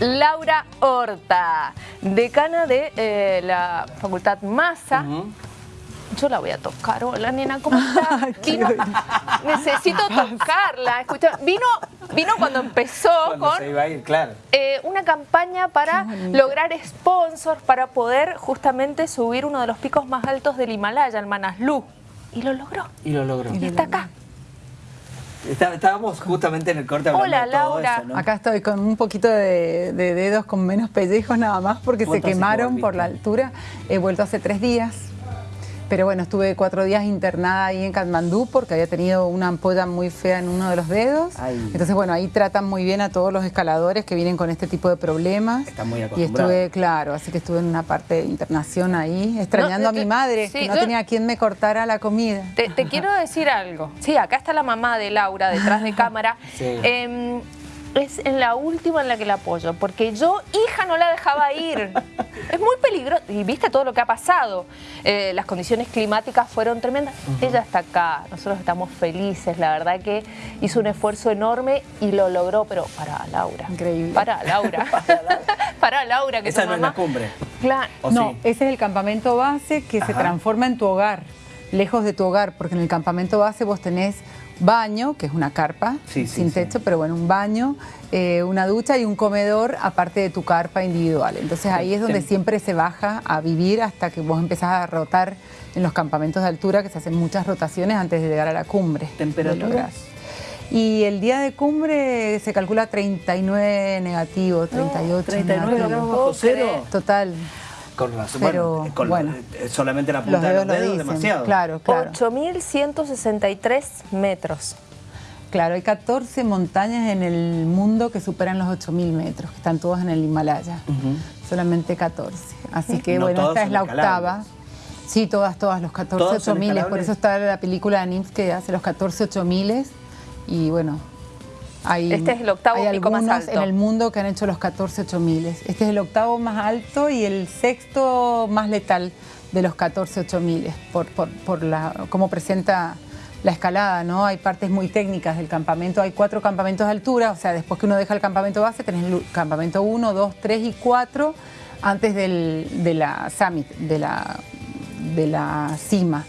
Laura Horta, decana de eh, la Facultad Massa. Yo la voy a tocar. Hola, nena, ¿cómo estás? Vino- necesito tocarla. Escucha, vino, vino cuando empezó Cuando con se iba a ir, claro. eh, una campaña para lograr sponsors para poder justamente subir uno de los picos más altos del Himalaya, el Manaslu. Y lo logró. Y lo logró. Y está acá. Está- Estábamos justamente en el corte hablando Hola, de todo Laura. eso, ¿no? Acá estoy con un poquito de, de dedos con menos pellejos nada más porque se ¿Cuánto hace que quemaron por la altura. He vuelto hace tres días. Pero bueno, estuve cuatro días internada ahí en Katmandú porque había tenido una ampolla muy fea en uno de los dedos. Ay. Entonces, bueno, ahí tratan muy bien a todos los escaladores que vienen con este tipo de problemas. Están muy Y acostumbrados. estuve, claro, así que estuve en una parte de internación ahí, extrañando No, a mi madre, sí, que no yo- tenía quien me cortara la comida. Te, te quiero decir algo. Sí, acá está la mamá de Laura detrás de cámara. Sí. Em, es en la última en la que la apoyo, porque yo, hija, no la dejaba ir. Es muy peligroso. Y viste todo lo que ha pasado. Eh, las condiciones climáticas fueron tremendas. Ella está acá. Nosotros estamos felices. La verdad que hizo un esfuerzo enorme y lo logró. Pero para Laura. Increíble. Para Laura. para Laura. Que Esa no es la cumbre. Claro. ¿O no, sí? ese es el campamento base que se transforma en tu hogar, lejos de tu hogar, porque en el campamento base vos tenés baño, que es una carpa Sí, sin sí. techo, pero bueno, un baño, eh, una ducha y un comedor aparte de tu carpa individual. Entonces ahí es donde siempre se baja a vivir hasta que vos empezás a rotar en los campamentos de altura, que se hacen muchas rotaciones antes de llegar a la cumbre. ¿Temperaturas? Y el día de cumbre se calcula 39 negativo, 38 39 negativo. grados bajo cero. Total. Con razón. Pero, bueno, con bueno. eh, solamente la punta Los de dedos los lo dedos dicen. demasiado. Claro, claro. 8.163 metros. Claro, hay 14 montañas en el mundo que superan los 8.000 metros, que están todas en el Himalaya. Ujú. Solamente 14. Así que No bueno, esta es la octava. Sí, todas, todas, los 14 ¿Todas son 8.000. Por eso está la película de NIMS que hace los 14 8.000. Y bueno, hay, Este es el octavo hay pico más alto. en el mundo que han hecho los 14 8.000. Este es el octavo más alto y el sexto más letal de los 14 8.000 por, por, por la, cómo presenta la escalada, ¿no? Hay partes muy técnicas del campamento. Hay cuatro campamentos de altura, o sea, después que uno deja el campamento base, tenés el campamento 1, 2, 3 y 4 antes del, de la summit, de la, de la cima.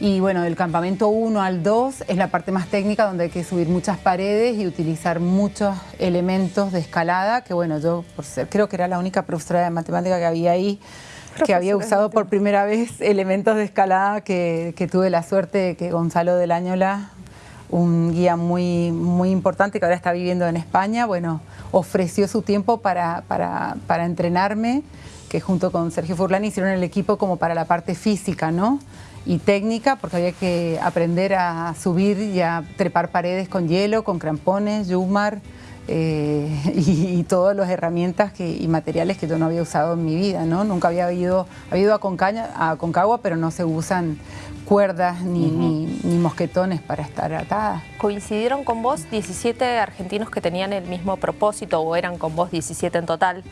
Y bueno, del campamento 1 al 2 es la parte más técnica donde hay que subir muchas paredes y utilizar muchos elementos de escalada, que bueno, yo por ser, creo que era la única profesora de matemática que había ahí, que había usado por primera vez elementos de escalada, que, que tuve la suerte de que Gonzalo del Añola, un guía muy, muy importante que ahora está viviendo en España, bueno, ofreció su tiempo para, para, para entrenarme, que junto con Sergio Furlani hicieron el equipo como para la parte física, ¿no? Y técnica, porque había que aprender a subir y a trepar paredes con hielo, con crampones, yumar, eh, y, y todas las herramientas que, y materiales que yo no había usado en mi vida, ¿no? Nunca había ido, había ido a, Concaña, a Concagua, pero no se usan cuerdas ni, ni- ni mosquetones para estar atadas. ¿Coincidieron con vos 17 argentinos que tenían el mismo propósito o eran con vos 17 en total?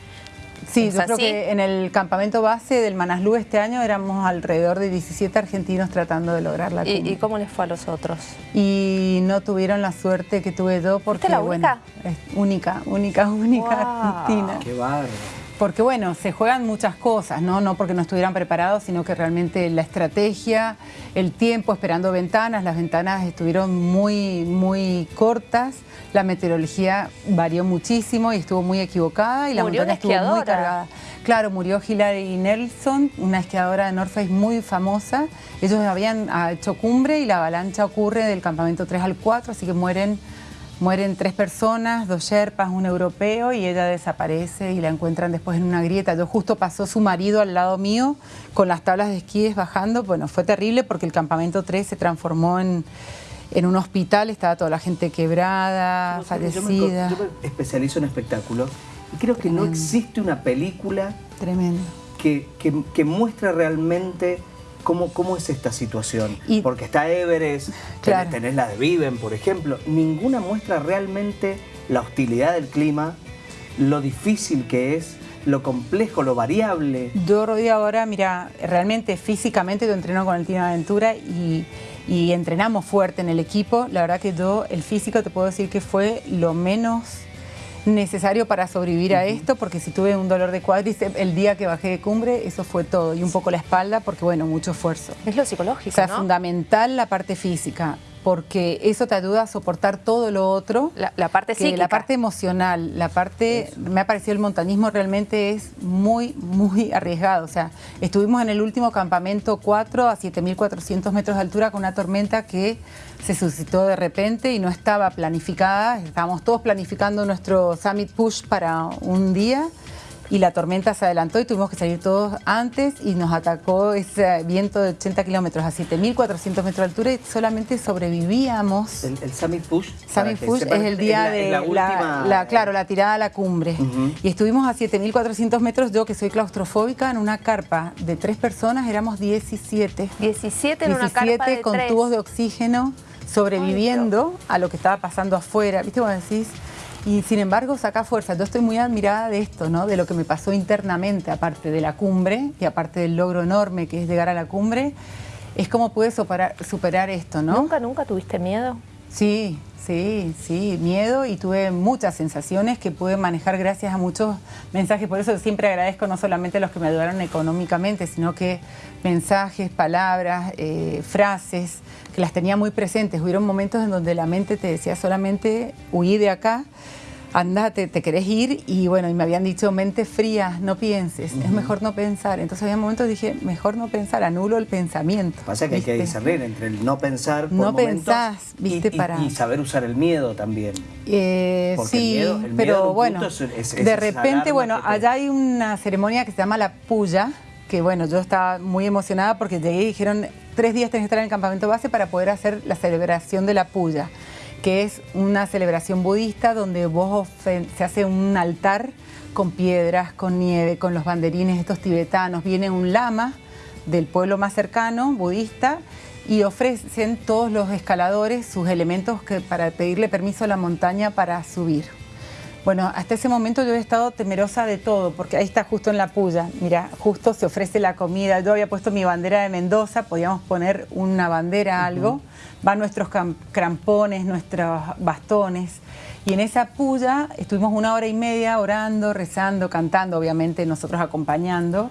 Sí, ¿Es yo creo que en el campamento base del Manaslu este año éramos alrededor de 17 argentinos tratando de lograr la ¿Y, cumbre. y cómo les fue a los otros? Y no tuvieron la suerte que tuve yo porque, la bueno, es única, única, única Wow. Argentina. Qué bárbaro. Porque bueno, se juegan muchas cosas, ¿no? No porque no estuvieran preparados, sino que realmente la estrategia, el tiempo esperando ventanas, las ventanas estuvieron muy, muy cortas, la meteorología varió muchísimo y estuvo muy equivocada y la Murió montaña estuvo muy cargada. Claro, murió Hilary Nelson, una esquiadora de North Face muy famosa. Ellos habían ah, hecho cumbre y la avalancha ocurre del campamento 3 al 4, así que mueren Mueren tres personas, dos sherpas, un europeo y ella desaparece y la encuentran después en una grieta. Yo justo pasó su marido al lado mío con las tablas de esquíes bajando. Bueno, fue terrible porque el campamento 3 se transformó en, en un hospital, estaba toda la gente quebrada, yo me- fallecida. Yo me, especializo en espectáculos y creo que no existe una película Tremendo. que, que- que muestra realmente cómo, cómo es esta situación. Y- Porque está Everest, Claro. tenés, la de Viven, por ejemplo. Ninguna muestra realmente la hostilidad del clima, lo difícil que es, lo complejo, lo variable. Yo, Rodi, ahora, mira, realmente físicamente yo entreno con el Team Aventura y, y entrenamos fuerte en el equipo. La verdad que yo, el físico, te puedo decir que fue lo menos necesario para sobrevivir a esto, porque si tuve un dolor de cuádriceps el día que bajé de cumbre, eso fue todo, y un poco la espalda, porque bueno, mucho esfuerzo. Es lo psicológico, O sea, fundamental la parte física porque eso te ayuda a soportar todo lo otro. La, parte psíquica. La parte emocional, la parte, me ha parecido el montañismo realmente es muy, muy arriesgado. O sea, estuvimos en el último campamento 4 a 7.400 metros de altura con una tormenta que se suscitó de repente y no estaba planificada. Estábamos todos planificando nuestro Summit Push para un día y la tormenta se adelantó y tuvimos que salir todos antes y nos atacó ese viento de 80 kilómetros a 7.400 metros de altura y solamente sobrevivíamos. El, Summit Push. Summit Push es el día de la, claro, la tirada a la cumbre. Y estuvimos a 7.400 metros, yo que soy claustrofóbica, en una carpa de tres personas, éramos 17. 17 en una carpa de con tubos de oxígeno sobreviviendo a lo que estaba pasando afuera. ¿Viste cómo decís? Y sin embargo saca fuerza. Yo estoy muy admirada de esto, ¿no? De lo que me pasó internamente, aparte de la cumbre y aparte del logro enorme que es llegar a la cumbre, es cómo pude superar, superar esto, ¿no? ¿Nunca, nunca tuviste miedo? Sí, sí, sí, miedo y tuve muchas sensaciones que pude manejar gracias a muchos mensajes. Por eso siempre agradezco no solamente a los que me ayudaron económicamente, sino que mensajes, palabras, eh, frases, que las tenía muy presentes. Hubieron momentos en donde la mente te decía solamente huí de acá andate, te querés ir y bueno, y me habían dicho mente fría, no pienses, es mejor no pensar. Entonces había momentos dije, mejor no pensar, anulo el pensamiento. Pasa que hay que discernir entre el no pensar por no pensás, viste, y, para... y, saber usar el miedo también. Eh, sí, pero bueno, de repente, bueno, allá hay una ceremonia que se llama la puya, que bueno, yo estaba muy emocionada porque llegué y dijeron, tres días tenés que estar en el campamento base para poder hacer la celebración de la puya que es una celebración budista donde vos se hace un altar con piedras, con nieve, con los banderines estos tibetanos. Viene un lama del pueblo más cercano, budista, y ofrecen todos los escaladores sus elementos que, para pedirle permiso a la montaña para subir. Bueno, hasta ese momento yo he estado temerosa de todo, porque ahí está justo en la puya. Mira, justo se ofrece la comida. Yo había puesto mi bandera de Mendoza, podíamos poner una bandera, algo. Van nuestros crampones, nuestros bastones. Y en esa puya estuvimos una hora y media orando, rezando, cantando, obviamente nosotros acompañando.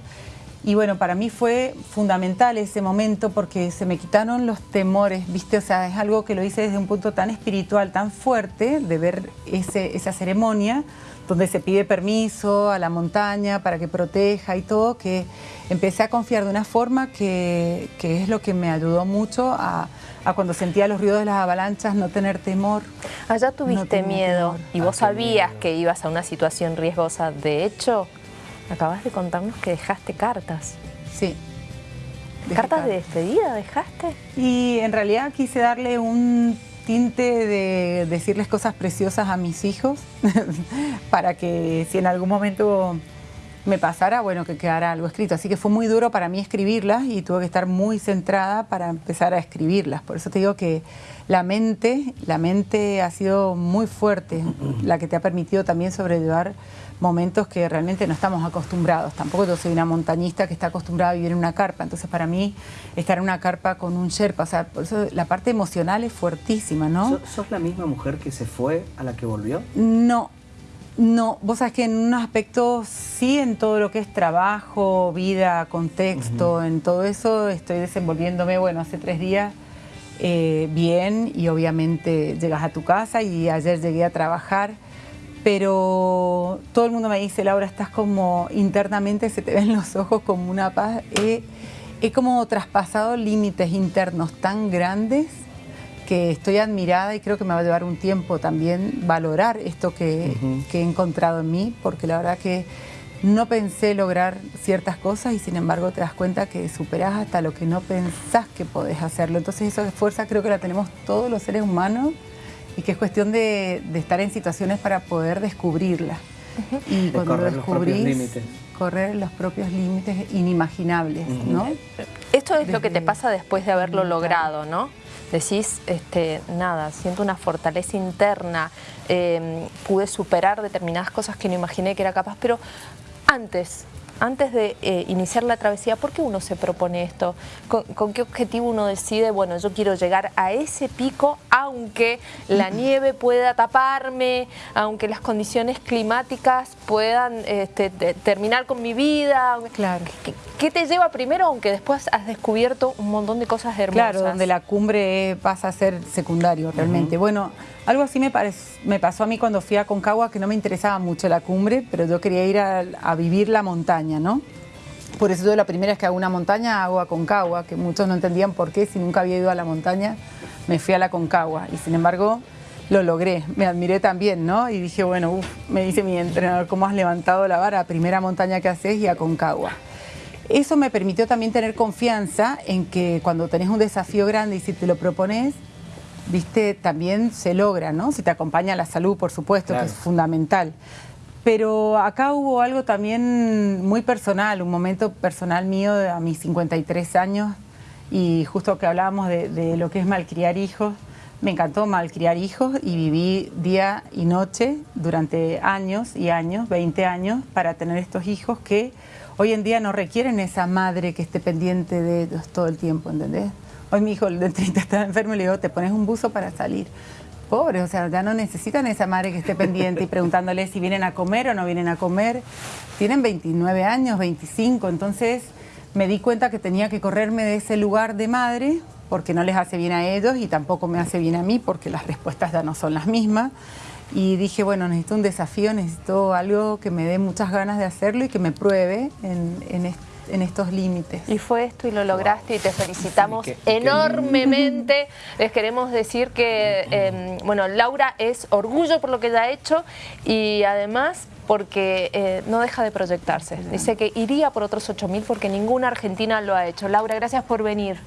Y bueno, para mí fue fundamental ese momento porque se me quitaron los temores, ¿viste? O sea, es algo que lo hice desde un punto tan espiritual, tan fuerte, de ver ese, esa ceremonia donde se pide permiso a la montaña para que proteja y todo, que empecé a confiar de una forma que, es lo que me ayudó mucho a, cuando sentía los ruidos de las avalanchas, no tener temor. Allá tuviste miedo y vos sabías que ibas a una situación riesgosa. De hecho, Acabas de contarnos que dejaste cartas. Sí. ¿Cartas de despedida dejaste? Y en realidad quise darle un tinte de decirles cosas preciosas a mis hijos para que si en algún momento me pasara, bueno, que quedara algo escrito. Así que fue muy duro para mí escribirlas y tuve que estar muy centrada para empezar a escribirlas. Por eso te digo que la mente, la mente ha sido muy fuerte, la que te ha permitido también sobrellevar momentos que realmente no estamos acostumbrados. Tampoco yo soy una montañista que está acostumbrada a vivir en una carpa. Entonces, para mí, estar en una carpa con un Sherpa, o sea, por eso la parte emocional es fuertísima, ¿no? ¿Sos la misma mujer que se fue a la que volvió? No, no, vos sabés que en un aspecto sí, en todo lo que es trabajo, vida, contexto, en todo eso estoy desenvolviéndome, bueno, hace tres días eh, bien y obviamente llegas a tu casa y ayer llegué a trabajar pero todo el mundo me dice, Laura, estás como internamente, se te ven los ojos como una paz. He, como traspasado límites internos tan grandes que estoy admirada y creo que me va a llevar un tiempo también valorar esto que, he encontrado en mí, porque la verdad que no pensé lograr ciertas cosas y sin embargo te das cuenta que superás hasta lo que no pensás que podés hacerlo. Entonces esa fuerza creo que la tenemos todos los seres humanos y que es cuestión de, estar en situaciones para poder descubrirla. Y cuando correr los propios límites. correr los propios límites inimaginables, ¿no? Esto es lo que te pasa después de haberlo logrado, ¿no? Decís, este, nada, siento una fortaleza interna, em, pude superar determinadas cosas que no imaginé que era capaz, pero antes, antes de eh, iniciar la travesía, ¿por qué uno se propone esto? ¿Con, con qué objetivo uno decide, bueno, yo quiero llegar a ese pico, aunque la nieve pueda taparme, aunque las condiciones climáticas puedan este, te- terminar con mi vida? Claro. ¿Qué, qué te lleva primero, aunque después has descubierto un montón de cosas hermosas? Claro, donde la cumbre pasa a ser secundario realmente. Bueno, algo así me, pasó a mí cuando fui a Concagua, que no me interesaba mucho la cumbre, pero yo quería ir a, a vivir la montaña, ¿no? Por eso yo la primera vez que hago una montaña hago a Concagua, que muchos no entendían por qué, si nunca había ido a la montaña, me fui a la Concagua. Y sin embargo, lo logré, me admiré también, ¿no? Y dije, bueno, uf, me dice mi entrenador, ¿cómo has levantado la vara? Primera montaña que haces y a Concagua. Eso me permitió también tener confianza en que cuando tenés un desafío grande y si te lo propones, viste, también se logra, ¿no? Si te acompaña la salud, por supuesto, Claro. que es fundamental. Pero acá hubo algo también muy personal, un momento personal mío a mis 53 años y justo que hablábamos de, de lo que es malcriar hijos, me encantó malcriar hijos y viví día y noche durante años y años, 20 años, para tener estos hijos que hoy en día no requieren esa madre que esté pendiente de ellos todo el tiempo, ¿entendés? Hoy mi hijo el de 30 estaba enfermo y le digo, te pones un buzo para salir. Pobre, o sea, ya no necesitan esa madre que esté pendiente y preguntándole si vienen a comer o no vienen a comer. Tienen 29 años, 25, entonces me di cuenta que tenía que correrme de ese lugar de madre porque no les hace bien a ellos y tampoco me hace bien a mí porque las respuestas ya no son las mismas. Y dije, bueno, necesito un desafío, necesito algo que me dé muchas ganas de hacerlo y que me pruebe en, en est- en estos límites. Y fue esto y lo lograste y te felicitamos Sí, que- que- enormemente. Les queremos decir que, eh, bueno, Laura es orgullo por lo que ella ha hecho y además porque eh, no deja de proyectarse. Dice que iría por otros 8.000 porque ninguna argentina lo ha hecho. Laura, gracias por venir.